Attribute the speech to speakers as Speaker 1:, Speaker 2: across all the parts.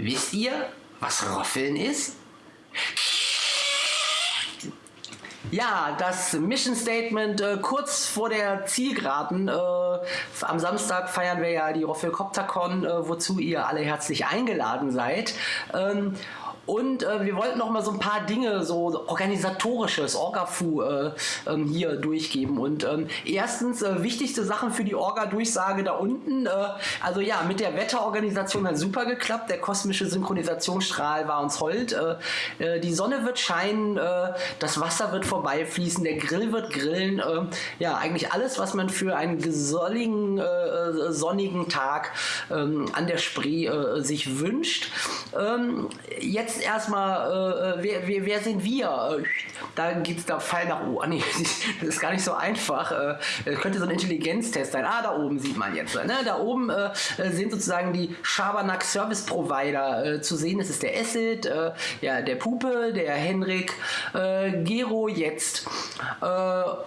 Speaker 1: Wisst ihr, was Roffeln ist? Ja, das Mission Statement äh, kurz vor der Zielgeraden. Äh, am Samstag feiern wir ja die Roffelcoptercon, äh, wozu ihr alle herzlich eingeladen seid. Ähm, und äh, wir wollten noch mal so ein paar Dinge, so organisatorisches, Orga-Fu äh, ähm, hier durchgeben. Und ähm, erstens, äh, wichtigste Sachen für die Orga-Durchsage da unten. Äh, also ja, mit der Wetterorganisation hat super geklappt. Der kosmische Synchronisationsstrahl war uns hold. Äh, äh, die Sonne wird scheinen, das Wasser wird vorbeifließen, der Grill wird grillen. ja, eigentlich alles, was man für einen gesolligen, sonnigen Tag ähm, an der Spree sich wünscht. Ähm, jetzt jetzt erstmal, äh, äh, wer, wer, wer, sind wir? Da gibt es da Fall nach oben. Oh, nee, das ist gar nicht so einfach. Äh, könnte so ein Intelligenztest sein. Ah, da oben sieht man jetzt. Ne? Da oben äh, sind sozusagen die Schabernack Service Provider äh, zu sehen. Das ist der Acid, äh, ja, der Pupe, der Henrik, Gero jetzt.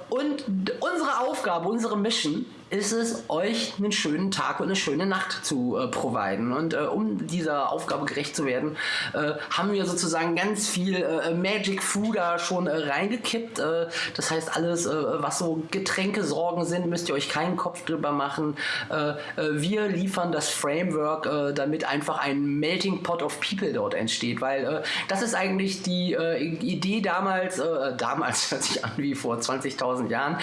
Speaker 1: und unsere Aufgabe, unsere Mission ist es, euch einen schönen Tag und eine schöne Nacht zu äh, providen. Und äh, um dieser Aufgabe gerecht zu werden, äh, haben wir sozusagen ganz viel äh, Magic Food da schon äh, reingekippt. Äh, das heißt, alles, was so Getränkesorgen sind, müsst ihr euch keinen Kopf drüber machen. wir liefern das Framework, damit einfach ein Melting Pot of People dort entsteht, weil das ist eigentlich die Idee damals, damals hört sich an wie vor 20.000 Jahren.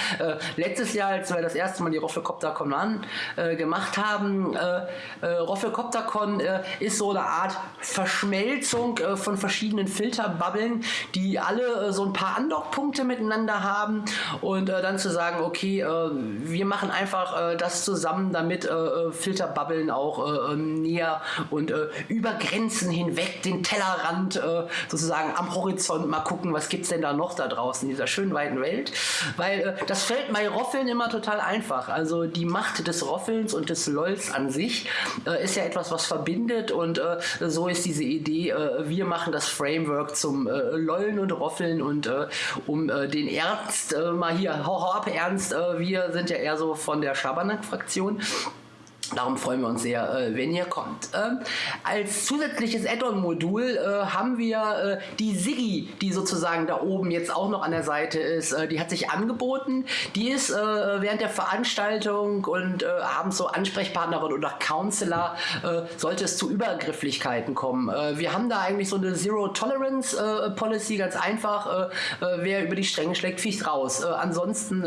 Speaker 1: letztes Jahr, als wir das erste Mal die Roffe Roffelcoptercon an, äh, gemacht haben. Äh, äh, Roffelcoptercon äh, ist so eine Art Verschmelzung äh, von verschiedenen Filterbubbeln, die alle äh, so ein paar Andockpunkte miteinander haben und dann zu sagen, okay, wir machen einfach das zusammen, damit Filterbubbeln auch näher und über Grenzen hinweg den Tellerrand sozusagen am Horizont mal gucken, was gibt es denn da noch da draußen in dieser schönen weiten Welt, weil das fällt bei Roffeln immer total einfach. Also also die Macht des Roffelns und des LOLs an sich äh, ist ja etwas, was verbindet und äh, so ist diese Idee, äh, wir machen das Framework zum äh, Lollen und Roffeln und äh, um äh, den Ernst mal hier, hau ab Ernst, wir sind ja eher so von der Schabernack-Fraktion. Darum freuen wir uns sehr, äh, wenn ihr kommt. Ähm, als zusätzliches Add-on-Modul äh, haben wir äh, die Siggi, die sozusagen da oben jetzt auch noch an der Seite ist. Die hat sich angeboten. Die ist äh, während der Veranstaltung und abends so Ansprechpartnerin oder Counselor, sollte es zu Übergrifflichkeiten kommen. wir haben da eigentlich so eine Zero-Tolerance-Policy, ganz einfach. wer über die Stränge schlägt, fliegt raus. ansonsten,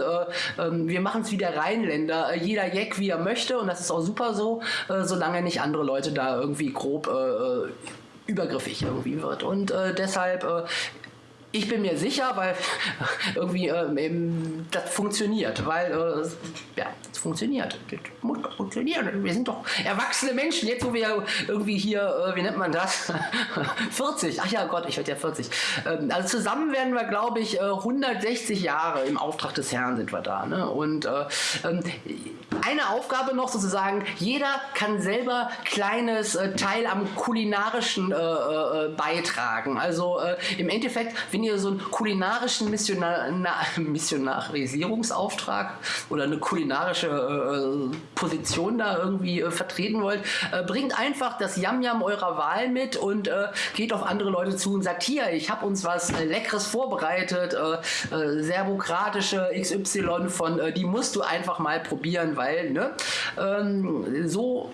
Speaker 1: ähm, wir machen es wie der Rheinländer. jeder Jack, wie er möchte und das ist auch super super so, äh, solange nicht andere Leute da irgendwie grob äh, äh übergriffig irgendwie wird. Und äh, deshalb äh, ich bin mir sicher, weil irgendwie äh, das funktioniert, weil äh, ja, es funktioniert. Das muss doch funktionieren. Wir sind doch erwachsene Menschen. Jetzt, wo wir irgendwie hier, äh, wie nennt man das? 40. Ach ja, Gott, ich werde ja 40. Ähm, also zusammen werden wir, glaube ich, 160 äh, Jahre im Auftrag des Herrn sind wir da. Ne? Und äh, ähm, eine Aufgabe noch sozusagen, jeder kann selber kleines äh, Teil am kulinarischen beitragen. Also im Endeffekt, wenn ihr so einen kulinarischen Missionar Missionarisierungsauftrag oder eine kulinarische äh, Position da irgendwie äh, vertreten wollt, äh, bringt einfach das Yam-Yam eurer Wahl mit und äh, geht auf andere Leute zu und sagt, hier, ich habe uns was äh, Leckeres vorbereitet, äh, serbokratische XY von, die musst du einfach mal probieren, weil ne, ähm, so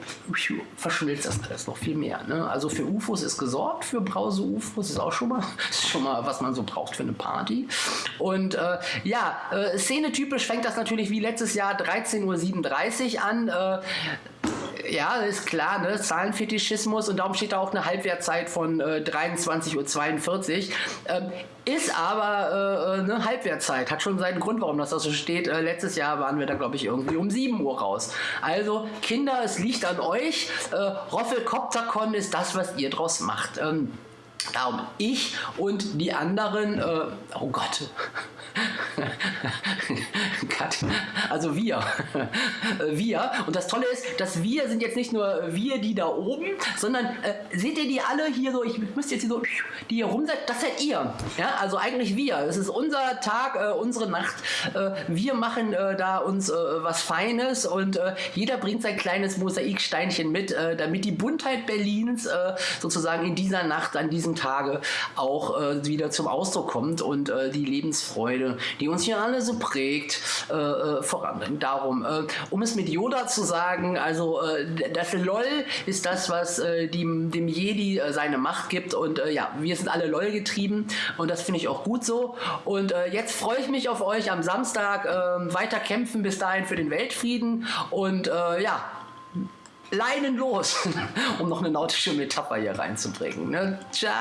Speaker 1: verschmilzt das alles noch viel mehr. Ne? Also für UFOs ist gesorgt, für Brause-UFOs ist auch schon mal, ist schon mal, was man so braucht für eine Party. Und äh, ja, äh, szenetypisch fängt das natürlich wie letztes Jahr 13.37 Uhr an. Äh, ja, ist klar, ne? Zahlenfetischismus und darum steht da auch eine Halbwertzeit von äh, 23.42 Uhr. Ähm, ist aber äh, eine Halbwertzeit, hat schon seinen Grund, warum das da so steht. Äh, letztes Jahr waren wir da, glaube ich, irgendwie um 7 Uhr raus. Also, Kinder, es liegt an euch. Äh, Roffelkoptercon ist das, was ihr draus macht. Ähm, Darum ich und die anderen, äh, oh Gott, Kat Also wir. wir. Und das Tolle ist, dass wir sind jetzt nicht nur wir, die da oben, sondern äh, seht ihr die alle hier so, ich müsste jetzt hier so, die hier rum seid, das seid ihr. Ja, also eigentlich wir. Es ist unser Tag, äh, unsere Nacht. Äh, wir machen äh, da uns äh, was Feines und äh, jeder bringt sein kleines Mosaiksteinchen mit, damit die Buntheit Berlins sozusagen in dieser Nacht, an diesem Tage auch wieder zum Ausdruck kommt und die Lebensfreude, die uns hier alle so prägt, voranbringt. Darum, um es mit Yoda zu sagen, also das LOL ist das, was dem, dem Jedi seine Macht gibt und ja, wir sind alle LOL getrieben und das finde ich auch gut so. Und jetzt freue ich mich auf euch am Samstag äh, weiter kämpfen bis dahin für den Weltfrieden und äh, ja, Leinen los, um noch eine nautische Metapher hier reinzubringen. Ne? Ciao.